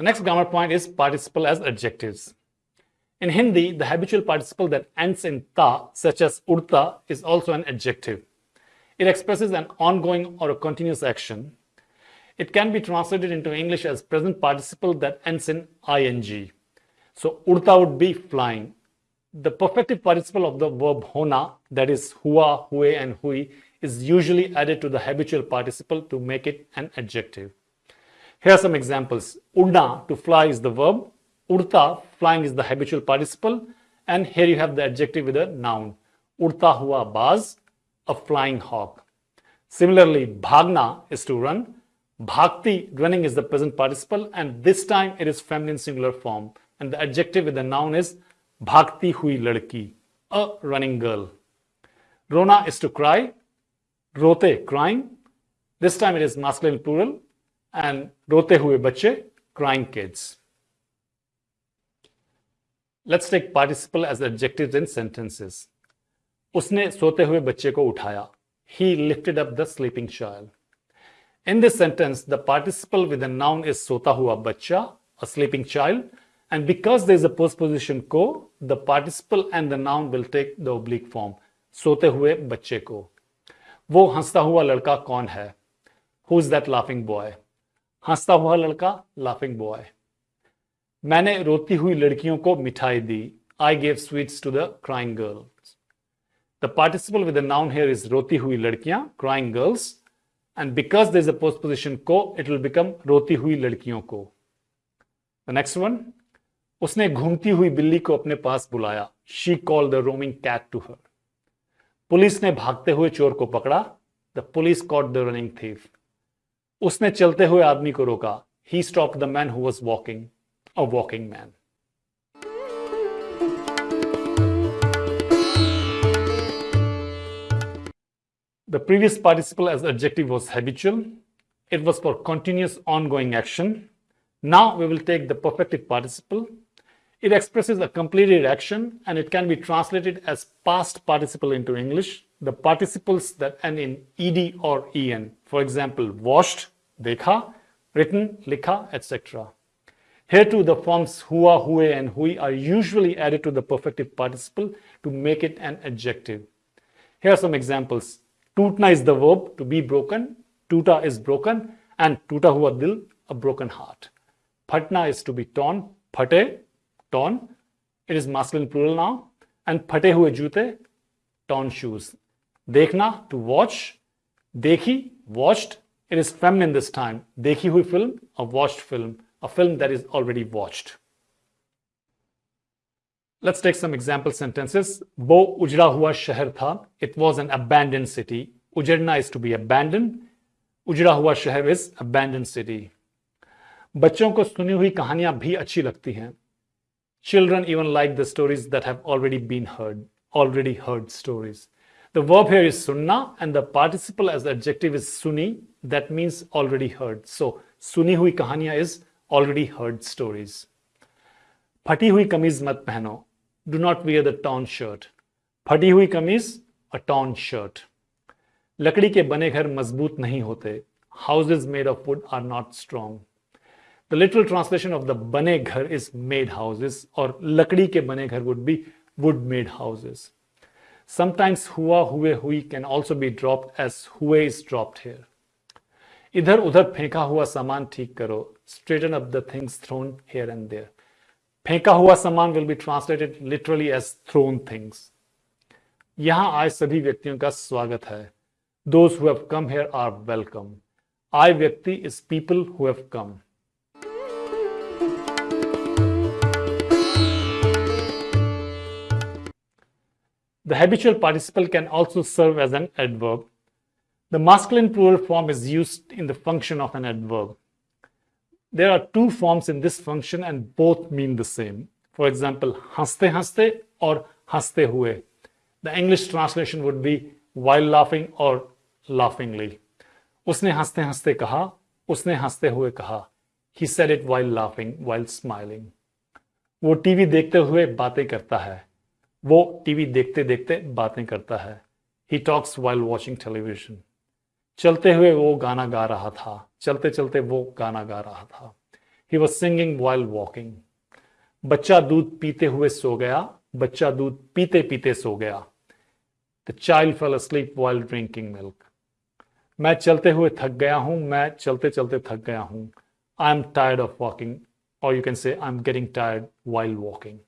The next grammar point is participle as adjectives. In Hindi, the habitual participle that ends in ta, such as urta, is also an adjective. It expresses an ongoing or a continuous action. It can be translated into English as present participle that ends in ing. So urta would be flying. The perfective participle of the verb hona, that is hua, hue, and hui, is usually added to the habitual participle to make it an adjective. Here are some examples. Udna, to fly, is the verb. Urta, flying, is the habitual participle. And here you have the adjective with a noun. Urta hua baz, a flying hawk. Similarly, bhagna is to run. Bhakti, running, is the present participle. And this time it is feminine singular form. And the adjective with the noun is bhakti hui ladki, a running girl. Rona is to cry. Rote, crying. This time it is masculine plural and rote hue bache, crying kids. Let's take participle as adjectives in sentences. Usne sote hue bache ko uthaya. He lifted up the sleeping child. In this sentence, the participle with the noun is sota hua bacha, a sleeping child. And because there is a postposition ko, the participle and the noun will take the oblique form. सोते हुए बच्चे को वो हंसता हुआ लड़का कौन है who is that laughing boy हंसता हुआ लड़का लाफिंग बॉय मैंने रोती हुई लड़कियों को मिठाई दी. I gave sweets to the crying girls the participle with the noun here is रोती हुई लड़कियाँ crying girls and because there is a postposition को इट विल बिकम रोती हुई लड़कियों को. द नेक्स्ट वन उसने घूमती हुई बिल्ली को अपने पास बुलाया. She call the roaming cat to her police ने भागते हुए चोर को पकड़ा. The police caught the running thief उसने चलते हुए आदमी को रोका he stop the man who was walking a walking man The previous participle as adjective was habitual. It was for continuous ongoing action. Now we will take the perfective participle. It expresses a completed action and it can be translated as past participle into English the participles that end in ed or en. for example, washed, dekha, written, likha, etc. Here too, the forms hua, hue, and hui are usually added to the perfective participle to make it an adjective. Here are some examples. Tutna is the verb to be broken, tuta is broken, and tuta hua dil, a broken heart. Patna is to be torn, Pate, torn. It is masculine plural now. And pate hue jute, torn shoes. Dekhna, to watch. Dekhi, watched. It is feminine this time. देखी हुई film, a watched film, a film that is already watched. Let's take some example sentences. वो उजड़ा हुआ शहर था. It was an abandoned city. उजड़ना is to be abandoned. उजड़ा हुआ शहर is abandoned city. बच्चों को सुनी हुई कहानियां भी अच्छी लगती हैं. Children even like the stories that have already been heard, already heard stories. The verb here is sunna and the participle as the adjective is suni. That means already heard. So suni hui kahaniya is already heard stories. Phati hui kameez mat pehno. Do not wear the torn shirt. Phati hui kameez, a torn shirt. Lakdi ke bane ghar mazboot nahi hote. Houses made of wood are not strong. The literal translation of the bane ghar is made houses or lakdi ke bane ghar would be wood made houses. Sometimes hua, hue, hui can also be dropped as hue is dropped here. इधर उधर फेंका हुआ सामान ठीक करो straighten up the things thrown here and there. फेंका हुआ सामान will be translated literally as thrown things. यहां आए सभी व्यक्तियों का स्वागत है Those who have come here are welcome. I व्यक्ति is people who have come. The habitual participle can also serve as an adverb. The masculine plural form is used in the function of an adverb. There are two forms in this function and both mean the same. For example, haste haste or haste hue. The English translation would be while laughing or laughingly. Usne haste haste kaha, usne haste hue kaha. He said it while laughing, while smiling. वो TV देखते हुए बातें करता है वो TV देखते देखते बातें करता है। He talks while watching television चलते हुए वो गाना गा रहा था। चलते चलते वो गाना गा रहा था। He was singing while walking बच्चा दूध पीते हुए सो गया। बच्चा दूध पीते पीते सो गया। The child fell asleep while drinking milk मैं चलते हुए थक गया हूँ। मैं चलते चलते थक गया हूँ। I am tired of walking और you can say I am getting tired while walking